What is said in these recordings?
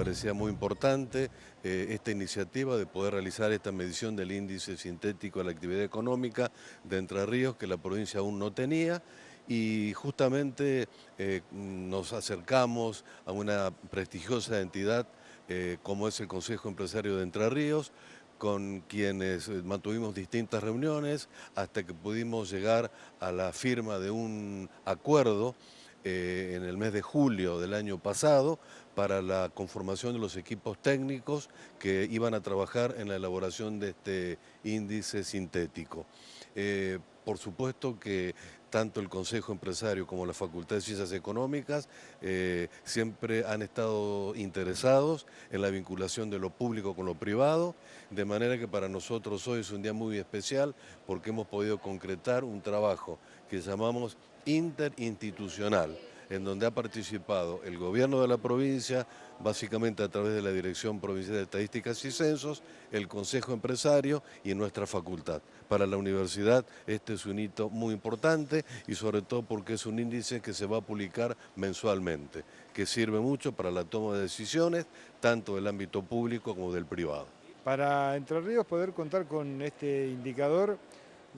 parecía muy importante eh, esta iniciativa de poder realizar esta medición del índice sintético de la actividad económica de Entre Ríos que la provincia aún no tenía y justamente eh, nos acercamos a una prestigiosa entidad eh, como es el Consejo Empresario de Entre Ríos, con quienes mantuvimos distintas reuniones hasta que pudimos llegar a la firma de un acuerdo eh, en el mes de julio del año pasado para la conformación de los equipos técnicos que iban a trabajar en la elaboración de este índice sintético. Eh, por supuesto que tanto el Consejo Empresario como la Facultad de Ciencias Económicas eh, siempre han estado interesados en la vinculación de lo público con lo privado, de manera que para nosotros hoy es un día muy especial porque hemos podido concretar un trabajo que llamamos interinstitucional, en donde ha participado el gobierno de la provincia, básicamente a través de la Dirección Provincial de Estadísticas y Censos, el Consejo Empresario y nuestra facultad. Para la universidad este es un hito muy importante y sobre todo porque es un índice que se va a publicar mensualmente, que sirve mucho para la toma de decisiones, tanto del ámbito público como del privado. Para Entre Ríos poder contar con este indicador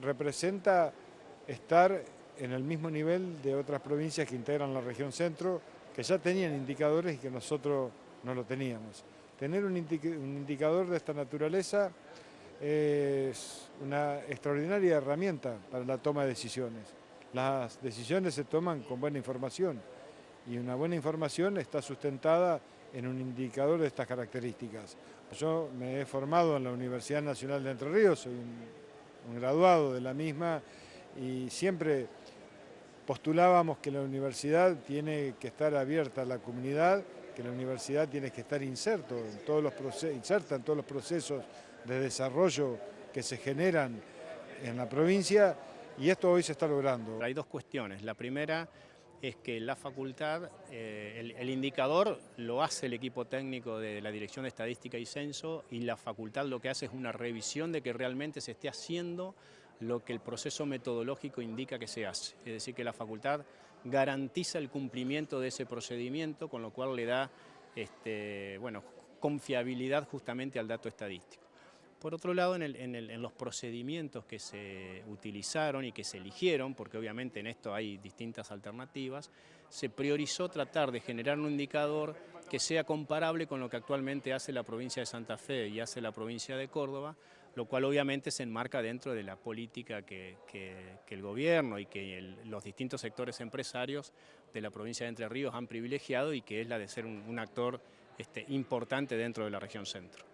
representa estar en el mismo nivel de otras provincias que integran la región centro, que ya tenían indicadores y que nosotros no lo teníamos. Tener un, indicador de esta naturaleza es una extraordinaria herramienta para la toma de decisiones. Las decisiones se toman con buena información y una buena información está sustentada en un indicador de estas características. Yo me he formado en la Universidad Nacional de Entre Ríos, soy un graduado de la misma y siempre postulábamos que la universidad tiene que estar abierta a la comunidad, que la universidad tiene que estar inserto en todos los inserta en todos los procesos de desarrollo que se generan en la provincia y esto hoy se está logrando. Hay dos cuestiones. La primera es que la facultad, eh, el, indicador lo hace el equipo técnico de la Dirección de Estadística y Censo y la facultad lo que hace es una revisión de que realmente se esté haciendo lo que el proceso metodológico indica que se hace. Es decir, que la facultad garantiza el cumplimiento de ese procedimiento, con lo cual le da este, bueno, confiabilidad justamente al dato estadístico. Por otro lado, en, los procedimientos que se utilizaron y que se eligieron, porque obviamente en esto hay distintas alternativas, se priorizó tratar de generar un indicador que sea comparable con lo que actualmente hace la provincia de Santa Fe y hace la provincia de Córdoba, lo cual obviamente se enmarca dentro de la política que, el gobierno y que los distintos sectores empresarios de la provincia de Entre Ríos han privilegiado y que es la de ser un, actor este, importante dentro de la región centro.